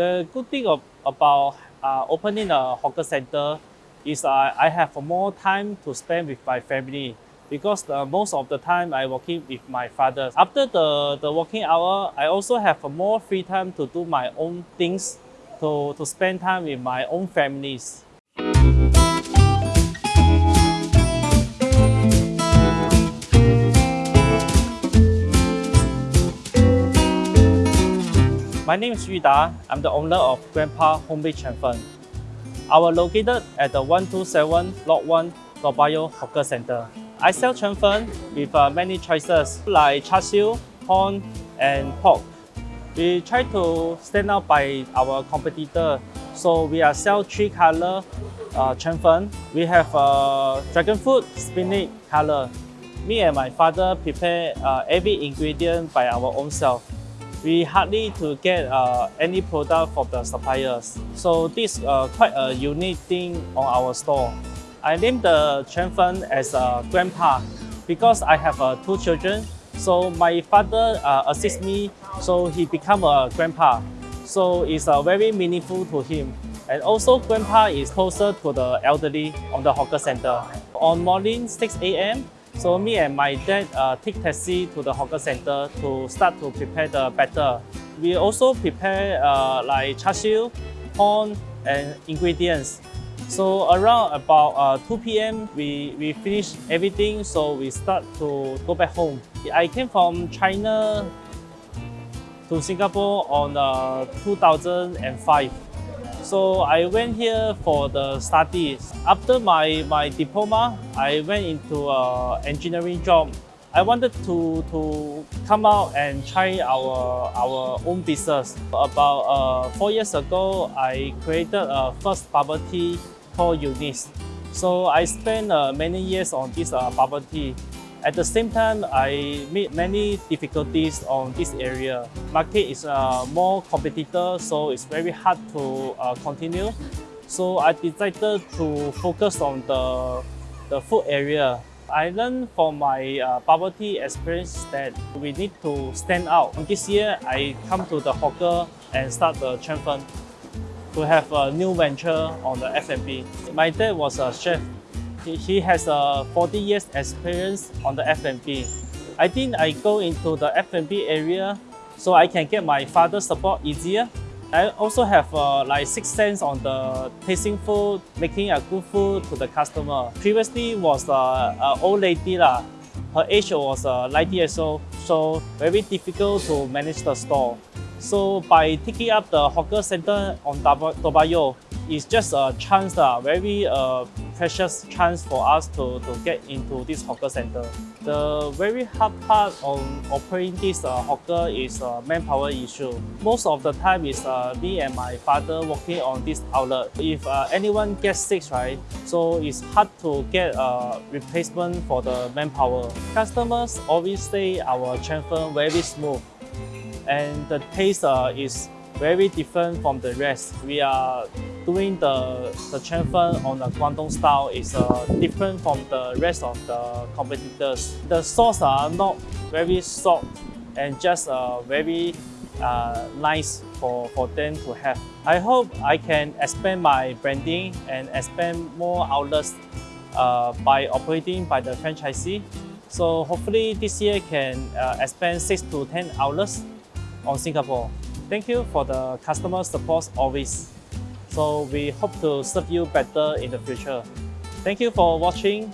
The good thing of, about uh, opening a hawker center is uh, I have more time to spend with my family because the, most of the time I working with my father. After the, the working hour, I also have more free time to do my own things, to, to spend time with my own families. My name is Yu. I'm the owner of Grandpa Home Chen Fen. Our located at the 127 Lot 1 Toa Payoh Hawker Center. I sell Chen Fen with uh, many choices like char siu, corn, and pork. We try to stand out by our competitor, so we are sell three color uh, Chen. We have uh, dragon fruit, spinach color. Me and my father prepare uh, every ingredient by our own self we hardly to get uh, any product from the suppliers. So this uh, quite a unique thing on our store. I named the Chen Fen as a grandpa because I have uh, two children. So my father uh, assists me, so he become a grandpa. So it's uh, very meaningful to him. And also grandpa is closer to the elderly on the hawker center. On morning 6 a.m., so me and my dad uh, take taxi to the hawker center to start to prepare the batter. We also prepare uh, like char siu, corn, and ingredients. So around about uh, 2 p.m. We, we finish everything, so we start to go back home. I came from China to Singapore on uh, 2005. So I went here for the studies. After my, my diploma, I went into an engineering job. I wanted to, to come out and try our, our own business. About uh, four years ago, I created a first bubble tea called Eunice. So I spent uh, many years on this uh, bubble tea. At the same time, I meet many difficulties on this area. Market is uh, more competitor, so it's very hard to uh, continue. So I decided to focus on the, the food area. I learned from my uh, bubble tea experience that we need to stand out. This year, I come to the hawker and start the Chen to have a new venture on the F&B. My dad was a chef he has a 40 years experience on the F&B. I think I go into the F&B area so I can get my father's support easier. I also have uh, like six sense on the tasting food, making a good food to the customer. Previously was uh, an old lady lah. Her age was uh, 90 years old, so very difficult to manage the store. So by taking up the hawker center on Toa Payoh, it's just a chance, uh, very uh, precious chance for us to, to get into this hawker center. The very hard part on operating this uh, hawker is uh, manpower issue. Most of the time is uh, me and my father working on this outlet. If uh, anyone gets sick, right, so it's hard to get a replacement for the manpower. Customers always say our Fen very smooth and the taste uh, is very different from the rest. We are doing the, the Fen on the Guangdong style is uh, different from the rest of the competitors. The sauce are not very soft and just uh, very uh, nice for, for them to have. I hope I can expand my branding and expand more outlets uh, by operating by the franchisee. So hopefully this year can uh, expand 6 to 10 outlets on Singapore. Thank you for the customer support always. So we hope to serve you better in the future. Thank you for watching.